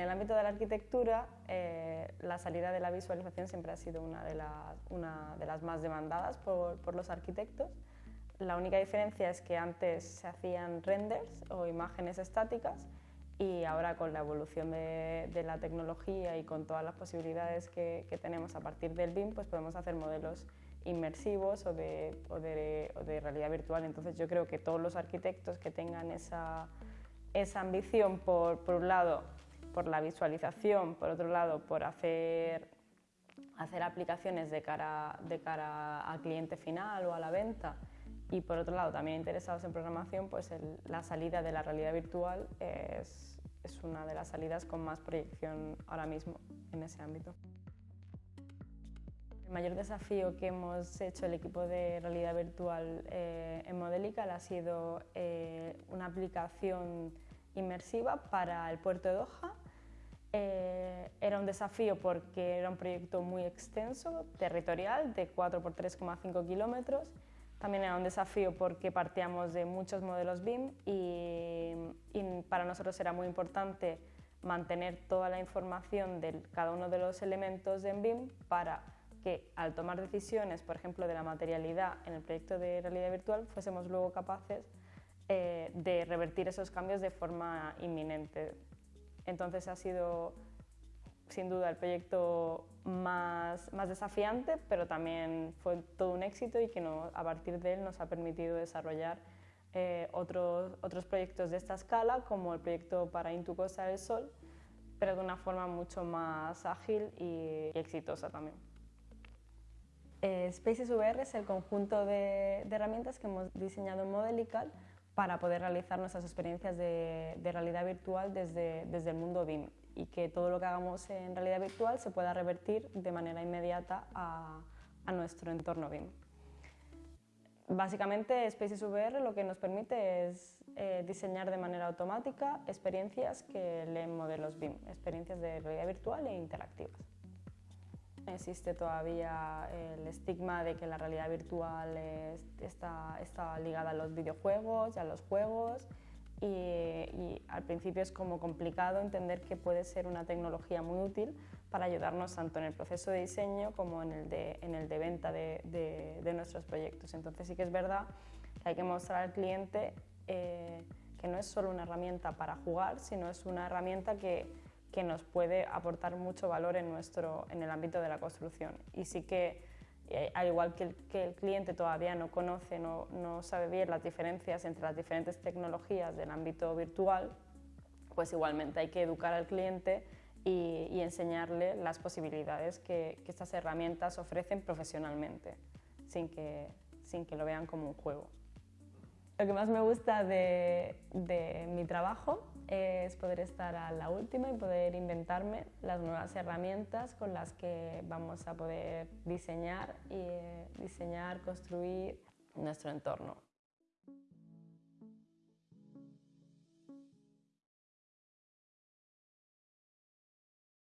En el ámbito de la arquitectura, eh, la salida de la visualización siempre ha sido una de las, una de las más demandadas por, por, los arquitectos. La única diferencia es que antes se hacían renders o imágenes estáticas y ahora con la evolución de, de la tecnología y con todas las posibilidades que, que, tenemos a partir del BIM, pues podemos hacer modelos inmersivos o de, o de, o de realidad virtual. Entonces yo creo que todos los arquitectos que tengan esa, esa ambición por, por un lado por la visualización, por otro lado por hacer, hacer aplicaciones de cara, de cara al cliente final o a la venta y por otro lado también interesados en programación, pues la salida de la realidad virtual es, es una de las salidas con más proyección ahora mismo en ese ámbito. El mayor desafío que hemos hecho el equipo de realidad virtual eh, en Modelical ha sido eh, una aplicación inmersiva para el puerto de Doha. Eh, era un desafío porque era un proyecto muy extenso, territorial, de 4 por 3,5 kilómetros. También era un desafío porque partíamos de muchos modelos BIM y, y, para nosotros era muy importante mantener toda la información de cada uno de los elementos en BIM para que al tomar decisiones, por ejemplo, de la materialidad en el proyecto de realidad virtual, fuésemos luego capaces eh, de revertir esos cambios de forma inminente. Entonces ha sido sin duda el proyecto más, más desafiante, pero también fue todo un éxito y que a partir de él nos ha permitido desarrollar eh, otros, otros proyectos de esta escala, como el proyecto para Intu Costa del Sol, pero de una forma mucho más ágil y, y exitosa también. Eh, Spaces VR es el conjunto de, de herramientas que hemos diseñado en Modelical para poder realizar nuestras experiencias de, de, realidad virtual desde, desde el mundo BIM y que todo lo que hagamos en realidad virtual se pueda revertir de manera inmediata a, a nuestro entorno BIM. Básicamente Spaces VR lo que nos permite es eh, diseñar de manera automática experiencias que leen modelos BIM, experiencias de realidad virtual e interactivas. Existe todavía el estigma de que la realidad virtual es, está, está, ligada a los videojuegos y a los juegos y, y, al principio es como complicado entender que puede ser una tecnología muy útil para ayudarnos tanto en el proceso de diseño como en el de, en el de venta de, de, de nuestros proyectos. Entonces sí que es verdad que hay que mostrar al cliente eh, que no es solo una herramienta para jugar, sino es una herramienta que que nos puede aportar mucho valor en, nuestro, en el ámbito de la construcción. Y sí que, eh, al igual que el, cliente todavía no conoce, no, no sabe bien las diferencias entre las diferentes tecnologías del ámbito virtual, pues igualmente hay que educar al cliente y, y enseñarle las posibilidades que, que, estas herramientas ofrecen profesionalmente, sin que, sin que lo vean como un juego. Lo que más me gusta de, mi trabajo es poder estar a la última y poder inventarme las nuevas herramientas con las que vamos a poder diseñar y diseñar, construir nuestro entorno.